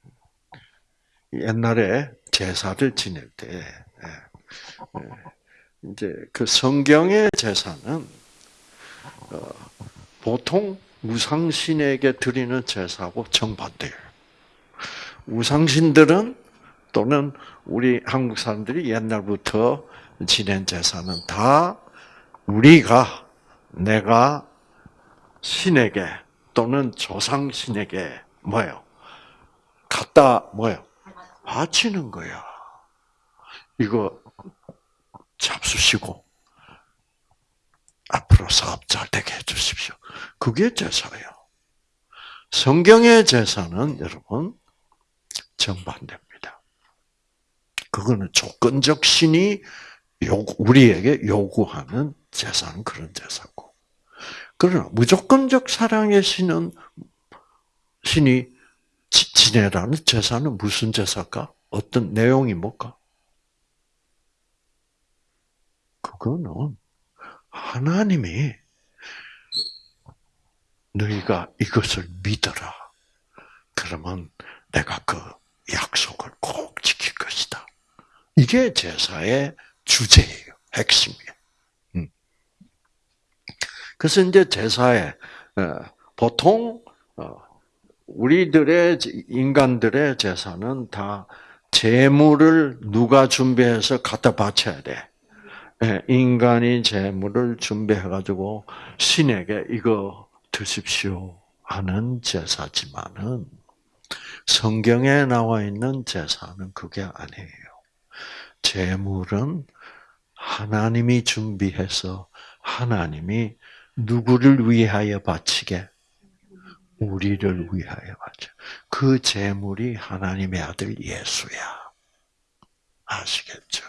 옛날에 제사를 지낼 때, 예, 예, 이제 그 성경의 제사는 어, 보통 우상신에게 드리는 제사하고 정반대예요. 우상신들은 또는 우리 한국 사람들이 옛날부터 지낸 제사는 다 우리가 내가 신에게 또는 조상신에게 뭐예요? 갖다 뭐예요? 바치는 거야. 이거 잡수시고 앞으로 사업 잘 되게 해주십시오. 그게 제사예요. 성경의 제사는 여러분 정반대입니다. 그거는 조건적 신이 우리에게 요구하는 제사는 그런 제사고. 그러나 무조건적 사랑의 신은 신이 지내라는 제사는 무슨 제사일까? 어떤 내용이 뭘까? 그거는 하나님이 너희가 이것을 믿어라. 그러면 내가 그 약속을 꼭 지킬 것이다. 이게 제사의 주제예요. 핵심이에요. 음. 그래서 이제 제사에 어, 보통 어, 우리들의 인간들의 제사는 다 재물을 누가 준비해서 갖다 바쳐야 돼. 예, 인간이 재물을 준비해 가지고 신에게 이거 드십시오 하는 제사지만은 성경에 나와 있는 제사는 그게 아니에요. 재물은 하나님이 준비해서 하나님이 누구를 위하여 바치게 우리를 위하여 바쳐. 그 재물이 하나님의 아들 예수야. 아시겠죠?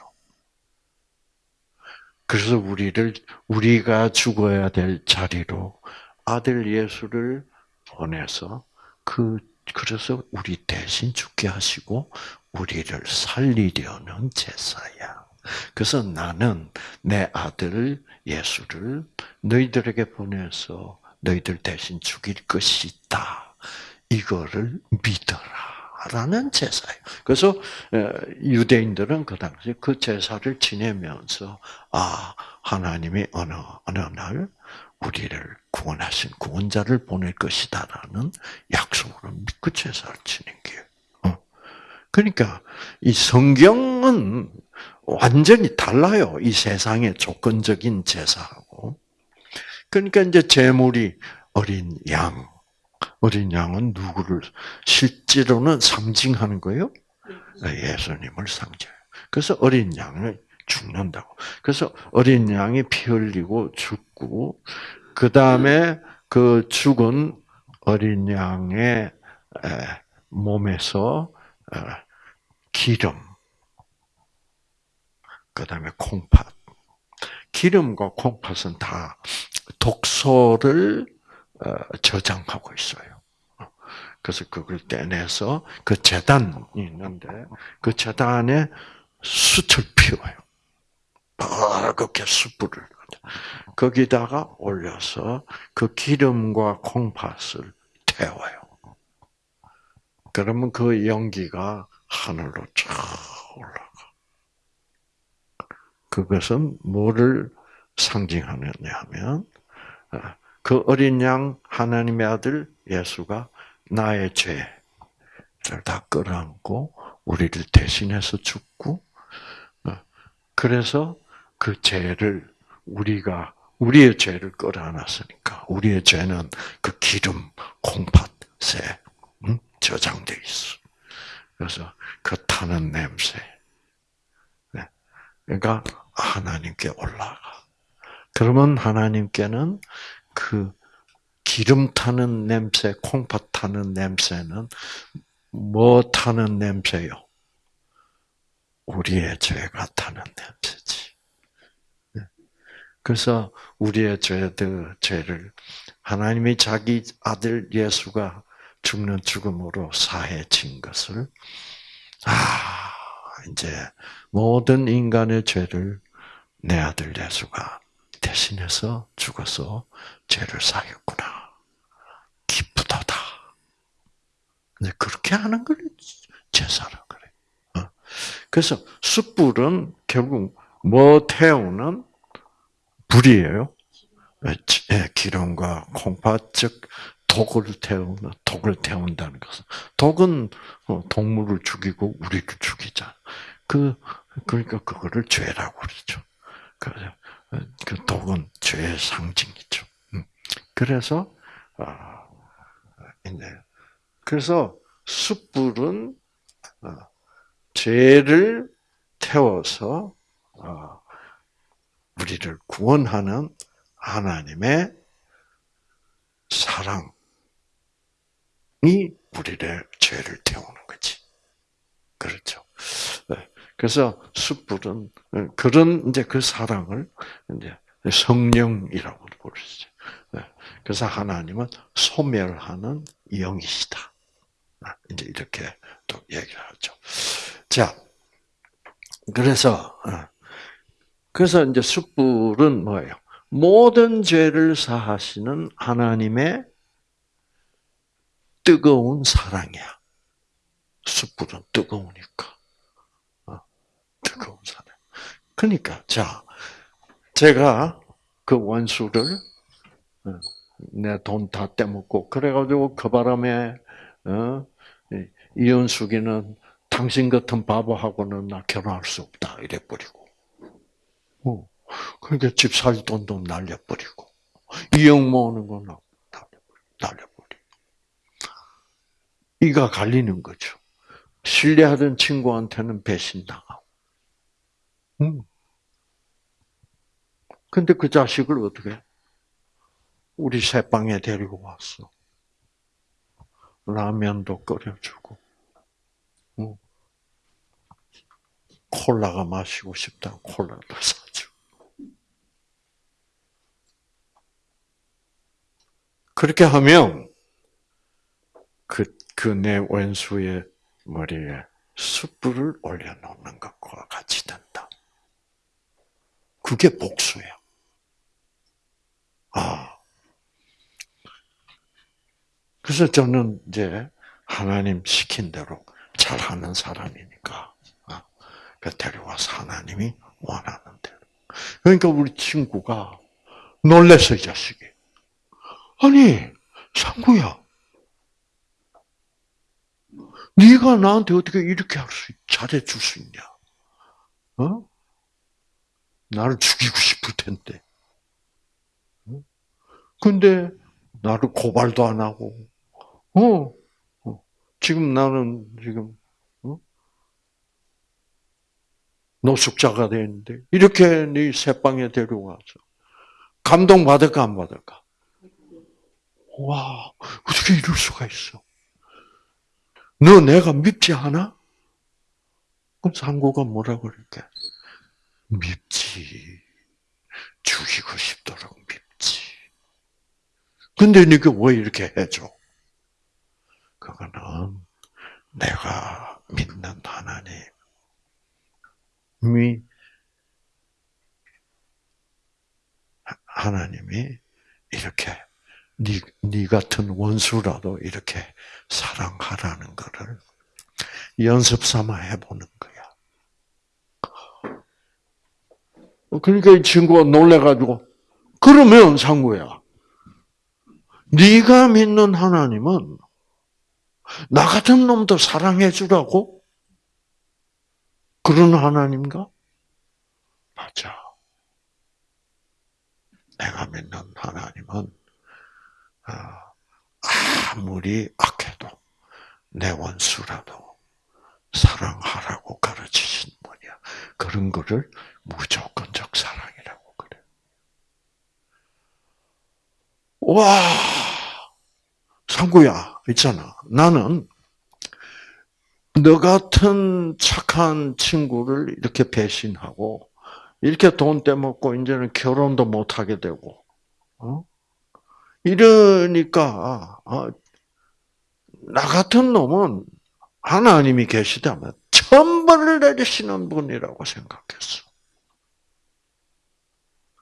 그래서 우리를 우리가 죽어야 될 자리로 아들 예수를 보내서 그 그래서 우리 대신 죽게 하시고 우리를 살리려는 제사야. 그래서 나는 내 아들 예수를 너희들에게 보내서 너희들 대신 죽일 것이다. 이거를 믿어라. 라는 제사예요. 그래서 유대인들은 그 당시 그 제사를 지내면서 아 하나님이 어느 어느 날 우리를 구원하신 구원자를 보낼 것이다라는 약속으로 믿고 제사를 지낸 게. 어. 그러니까 이 성경은 완전히 달라요. 이 세상의 조건적인 제사하고. 그러니까 이제 제물이 어린 양, 어린 양은 누구를 실제로는 상징하는 거예요? 예수님을 상징. 그래서 어린 양을 죽는다고. 그래서 어린 양이 피 흘리고 죽고 그 다음에 그 죽은 어린 양의 몸에서 기름, 그 다음에 콩팥. 기름과 콩팥은 다 독소를 어, 저장하고 있어요. 그래서 그걸 떼내서 그 재단이 있는데 그 재단에 숯을 피워요. 빨갛게 숯불을 거기다가 올려서 그 기름과 콩팥을 태워요. 그러면 그 연기가 하늘로 쫙 올라가. 그것은 뭐를 상징하느냐 하면 아, 그 어린 양 하나님의 아들 예수가 나의 죄를 다 끌어안고 우리를 대신해서 죽고, 어, 그래서 그 죄를 우리가 우리의 죄를 끌어안았으니까 우리의 죄는 그 기름 콩팥에 음? 저장돼 있어. 그래서 그 타는 냄새. 네. 그러니까 하나님께 올라가. 그러면 하나님께는 그 기름 타는 냄새, 콩팥 타는 냄새는 뭐 타는 냄새요? 우리의 죄가 타는 냄새지. 네. 그래서 우리의 죄들, 죄를 하나님이 자기 아들 예수가 죽는 죽음으로 사해진 것을, 아, 이제 모든 인간의 죄를 내 아들 예수가 대신해서 죽어서 죄를 사했구나. 기쁘다다. 근데 그렇게 하는 걸 제사라 그래. 어. 그래서 숯불은 결국 뭐 태우는 불이에요. 예, 기름과 콩팥 즉 독을 태우는 독을 태운다는 것은 독은 어, 동물을 죽이고 우리를 죽이자. 그 그러니까 그거를 죄라고 그러죠. 그래서 그 독은 죄의 상징이죠. 음. 그래서 아 이제 그래서 숯불은 어, 죄를 태워서 어, 우리를 구원하는 하나님의 사랑이 우리를 죄를 태우는 거지. 그렇죠. 네. 그래서 숯불은 어, 그런 이제 그 사랑을 이제 성령이라고 부르죠. 네. 그래서 하나님은 소멸하는 영이시다. 아, 이제 이렇게 또 얘기를 하죠. 자, 그래서 어, 그래서 이제 숯불은 뭐예요? 모든 죄를 사하시는 하나님의 뜨거운 사랑이야. 숯불은 뜨거우니까. 어, 뜨거운 사랑. 그러니까 자, 제가 그 원수를 어, 내돈 다 떼먹고 그래가지고 그 바람에 어, 이현숙이는 당신 같은 바보하고는 나 결혼할 수 없다 이래 버리고. 어. 그러니까 집 살 돈도 날려버리고 이형 모으는 건 날려버리고 이가 갈리는 거죠. 신뢰하던 친구한테는 배신당하고. 음. 근데 그 자식을 어떻게? 우리 새방에 데리고 왔어. 라면도 끓여주고. 음. 콜라가 마시고 싶다 콜라도 사주고. 그렇게 하면 그, 그 내 원수의 머리에 숯불을 올려놓는 것과 같이 된다. 그게 복수야. 아. 그래서 저는 이제 하나님 시킨 대로 잘하는 사람이니까 아, 그 데려와서 하나님이 원하는 대로. 그러니까 우리 친구가 놀랬어 이 자식이. 아니, 상구야. 네가 나한테 어떻게 이렇게 할 수, 잘해 줄 수 있냐? 어? 나를 죽이고 싶을 텐데. 어? 근데 나를 고발도 안 하고, 어, 어. 지금 나는 지금 어? 노숙자가 되는데 이렇게 네 새방에 데려와서 감동 받을까 안 받을까? 와, 어떻게 이럴 수가 있어? 너 내가 밉지 않아? 그럼 상고가 뭐라 그럴게? 밉지. 죽이고 싶도록 밉지. 근데 네가 왜 이렇게 해줘? 그거는 내가 믿는 하나님이 하나님이 이렇게 네, 네 같은 원수라도 이렇게 사랑하라는 것을 연습 삼아 해보는 거야. 그러니까 이 친구가 놀래가지고 그러면 상구야. 네가 믿는 하나님은 나 같은 놈도 사랑해 주라고? 그런 하나님인가? 맞아. 내가 믿는 하나님은 아, 아무리 악해도 내 원수라도 사랑하라고 가르치신 분이야. 그런 거를 무조건적 사랑이라고 그래. 와, 상구야, 있잖아. 나는 너 같은 착한 친구를 이렇게 배신하고 이렇게 돈 떼먹고 이제는 결혼도 못 하게 되고, 어? 이러니까 어, 나 같은 놈은 하나님이 계시다면 천벌을 내리시는 분이라고 생각했어.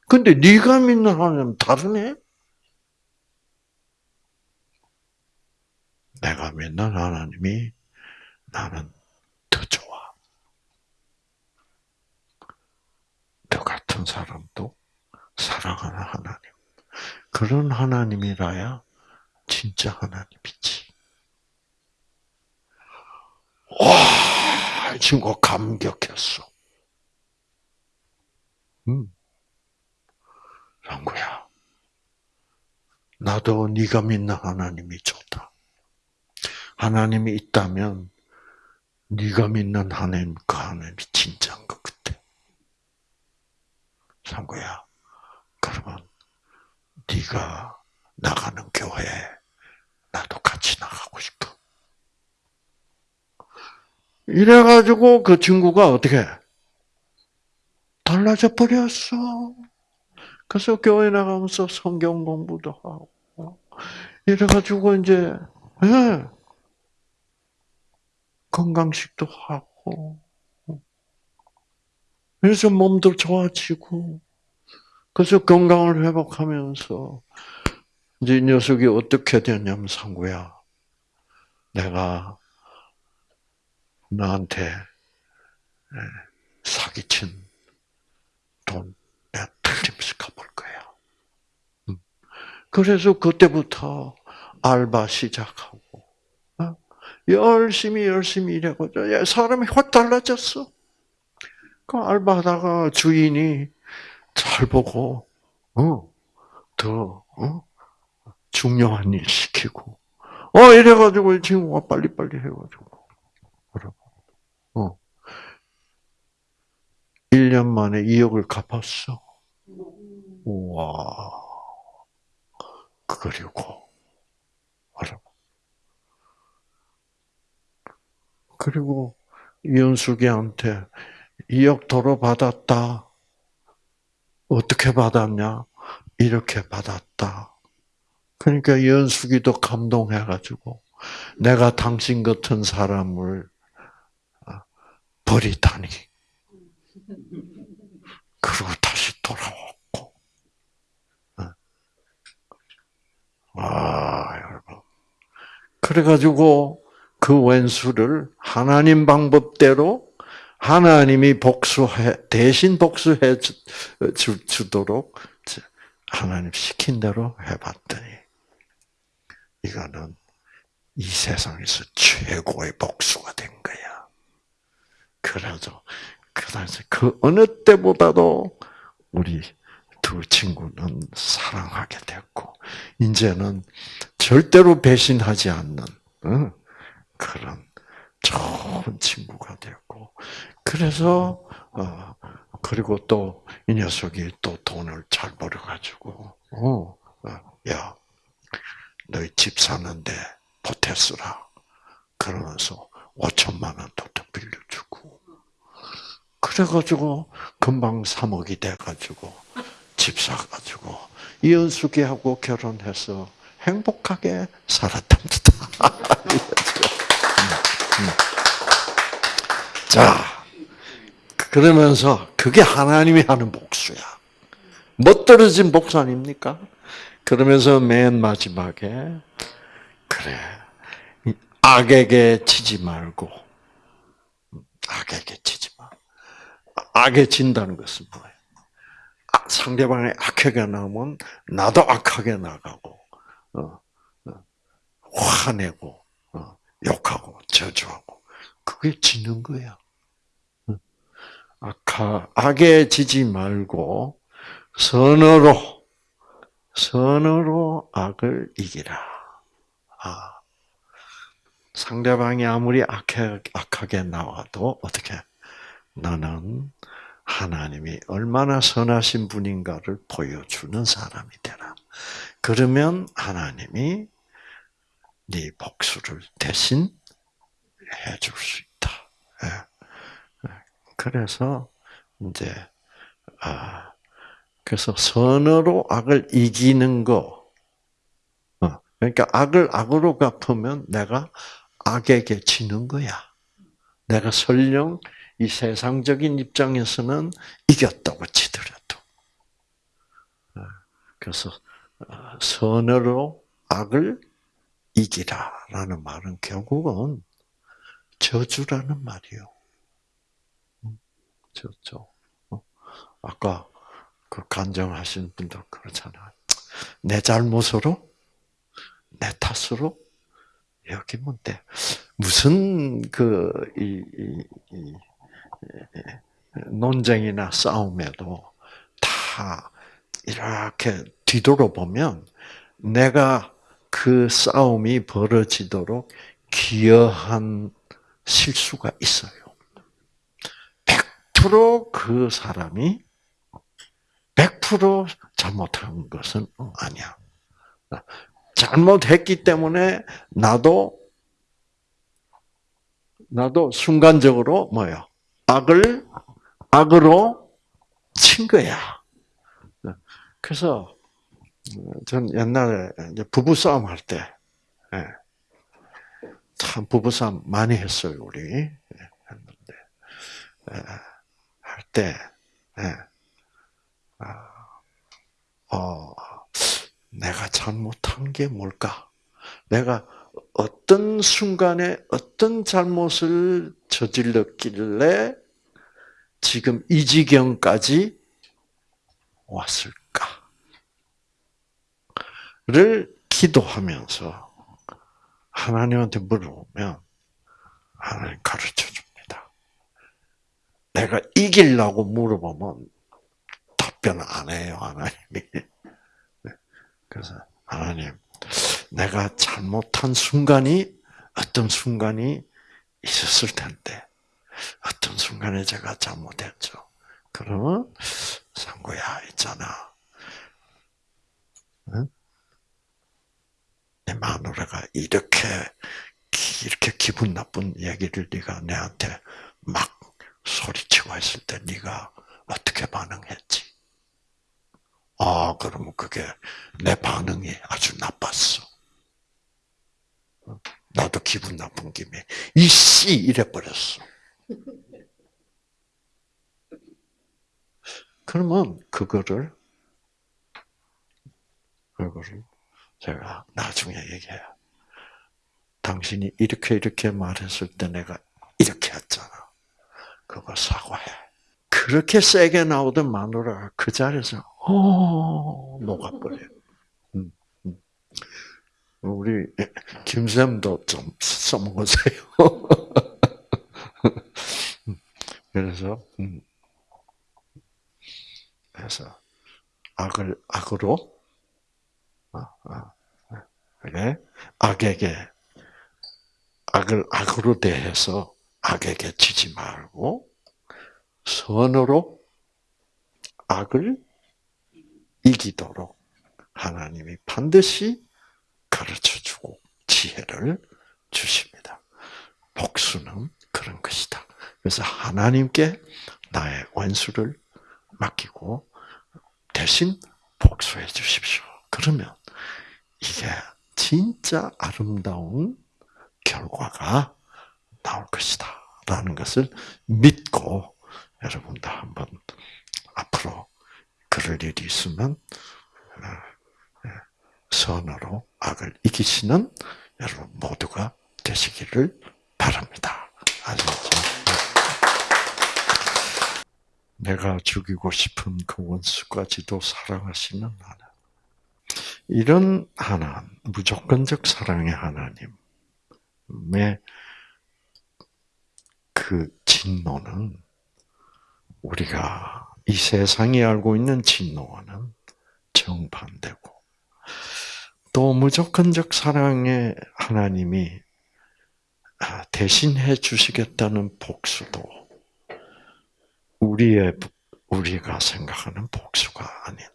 근데 네가 믿는 하나님 다르네? 내가 믿는 하나님이 나는 더 좋아. 너 같은 사람도 사랑하는 하나님. 그런 하나님이라야 진짜 하나님이지. 와, 이 친구 감격했어. 음. 랑구야, 나도 네가 믿는 하나님이 좋다. 하나님이 있다면 네가 믿는 하나님 그 하나님이 진짜인 것 같아. 상구야, 그러면 네가 나가는 교회 나도 같이 나가고 싶어. 이래가지고 그 친구가 어떻게 달라져 버렸어. 그래서 교회 나가면서 성경 공부도 하고 이래가지고 이제 예. 건강식도 하고 그래서 몸도 좋아지고 그래서 건강을 회복하면서 이제 이 녀석이 어떻게 됐냐면 상구야 내가 나한테 예, 사기친 돈 내가 틀림없이 갚을 거야. 음. 그래서 그때부터 알바 시작하고 어? 열심히 열심히 일하고 사람이 확 달라졌어. 그 알바하다가 주인이 잘 보고 어 더 어? 중요한 일 시키고 어 이래가지고 이 친구가 빨리빨리 해가지고 어 1년 만에 2억을 갚았어. 우와. 그리고, 알아. 그리고 이현숙이한테 2억 도로 받았다. 어떻게 받았냐? 이렇게 받았다. 그러니까 이현숙이도 감동해가지고 내가 당신 같은 사람을 버리다니. 그리고 다시 돌아왔고. 아, 여러분. 그래가지고 그 왼수를 하나님 방법대로 하나님이 복수해, 대신 복수해 주, 주도록 하나님 시킨 대로 해봤더니 이거는 이 세상에서 최고의 복수가 된 거야. 그래서 그 당시 그 어느 때보다도 우리 두 친구는 사랑하게 됐고 이제는 절대로 배신하지 않는 그런 좋은 친구가 됐고 그래서 어, 그리고 또 이 녀석이 또 돈을 잘 벌어가지고 어, 어, 야 너희 집 사는데 보태 쓰라 그러면서 5천만 원도 더 빌려주고 그래가지고 금방 3억이 돼가지고 집 사가지고 이은숙이하고 결혼해서 행복하게 살았답니다. (laughs) 자, 그러면서 그게 하나님이 하는 복수야. 멋떨어진 복수 아닙니까? 그러면서 맨 마지막에 그래 악에게 치지 말고 악에게 치지 마. 악에 진다는 것은 뭐예요? 상대방이 악하게 나오면 나도 악하게 나가고 어, 어, 화내고 어, 욕하고 저주하고 그게 지는 거야. 악하, 악에 지지 말고 선으로 선으로 악을 이기라. 아, 상대방이 아무리 악해, 악하게 나와도 어떻게 나는 하나님이 얼마나 선하신 분인가를 보여주는 사람이 되라. 그러면 하나님이 네 복수를 대신 해줄 수 있다. 예. 그래서 이제 아 그래서 선으로 악을 이기는 거. 어, 그러니까 악을 악으로 갚으면 내가 악에게 지는 거야. 내가 설령 이 세상적인 입장에서는 이겼다고 치더라도. 어, 그래서 어, 선으로 악을 이기라 라는 말은 결국은 저주라는 말이요. 저주. 아까 그 간증하신 분들 그렇잖아요. 내 잘못으로, 내 탓으로 여기면 돼. 무슨 그 이, 이, 이, 논쟁이나 싸움에도 다 이렇게 뒤돌아보면 내가 그 싸움이 벌어지도록 기여한 실수가 있어요. 100%그 사람이 100% 잘못한 것은 아니야. 잘못했기 때문에 나도 나도 순간적으로 뭐요? 악을 악으로 친 거야. 그래서 전 옛날에 부부 싸움 할 때, 예. 참 부부 싸움 많이 했어요 우리 했는데 예. 할 때, 예. 아, 어, 내가 잘못한 게 뭘까? 내가 어떤 순간에 어떤 잘못을 저질렀길래 지금 이 지경까지 왔을까? 를 기도하면서 하나님한테 물어보면 하나님 가르쳐 줍니다. 내가 이기려고 물어보면 답변 안 해요, 하나님이. (laughs) 그래서 하나님, 내가 잘못한 순간이 어떤 순간이 있었을 텐데 어떤 순간에 제가 잘못했죠. 그러면 상구야 있잖아. 응? 내 마누라가 이렇게 이렇게 기분 나쁜 얘기를 네가 내한테 막 소리치고 했을 때 네가 어떻게 반응했지? 아, 그러면 그게 내 반응이 아주 나빴어. 나도 기분 나쁜 김에 이씨 이래 버렸어. 그러면 그거를 그거를 제가 나중에 얘기해요. 당신이 이렇게 이렇게 말했을 때 내가 이렇게 했잖아. 그거 사과해. 그렇게 세게 나오던 마누라가 그 자리에서 어 녹아버려요. 음, 음. 우리 김쌤도 좀 써먹으세요. (laughs) 그래서 음. 그래서 악을 악으로 그래 악에게 악을 악으로 대해서 악에게 지지 말고 선으로 악을 이기도록 하나님이 반드시 가르쳐 주고 지혜를 주십니다. 복수는 그런 것이다. 그래서 하나님께 나의 원수를 맡기고 대신 복수해 주십시오. 그러면 이게 진짜 아름다운 결과가 나올 것이다. 라는 것을 믿고 여러분도 한번 앞으로 그럴 일이 있으면 어, 예, 선으로 악을 이기시는 여러분 모두가 되시기를 바랍니다. 아시겠죠? 내가 죽이고 싶은 그 원수까지도 사랑하시는 하나님. 이런 하나님, 무조건적 사랑의 하나님의 그 진노는 우리가 이 세상이 알고 있는 진노와는 정반대고 또 무조건적 사랑의 하나님이 아, 대신해 주시겠다는 복수도 우리의 우리가 생각하는 복수가 아닌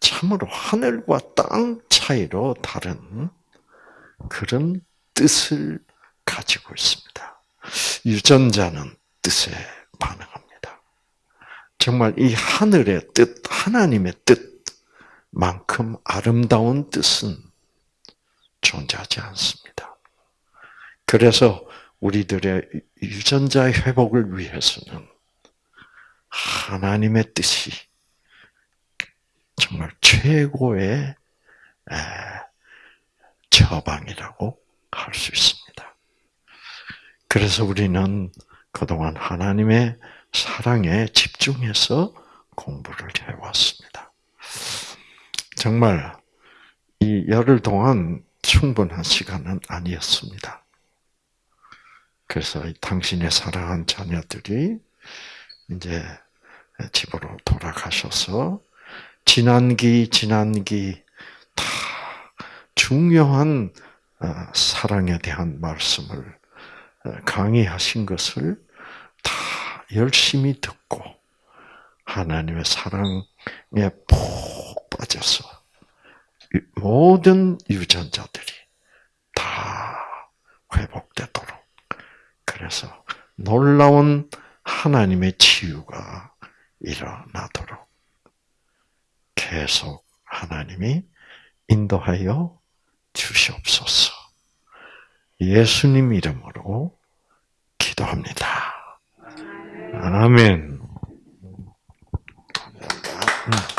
참으로 하늘과 땅 차이로 다른 그런 뜻을 가지고 있습니다. 유전자는 뜻에 반응합니다. 정말 이 하늘의 뜻, 하나님의 뜻만큼 아름다운 뜻은 존재하지 않습니다. 그래서 우리들의 유전자의 회복을 위해서는 하나님의 뜻이 정말 최고의 처방이라고 할 수 있습니다. 그래서 우리는 그동안 하나님의 사랑에 집중해서 공부를 해왔습니다. 정말 이 열흘 동안 충분한 시간은 아니었습니다. 그래서 당신의 사랑한 자녀들이 이제 집으로 돌아가셔서 지난기 지난기 다 중요한 어, 사랑에 대한 말씀을 어, 강의하신 것을 다 열심히 듣고 하나님의 사랑에 푹 빠져서 모든 유전자들이 다 회복되도록 그래서 놀라운 하나님의 치유가 일어나도록 계속 하나님이 인도하여 주시옵소서. 예수님 이름으로 기도합니다. 아멘. 음.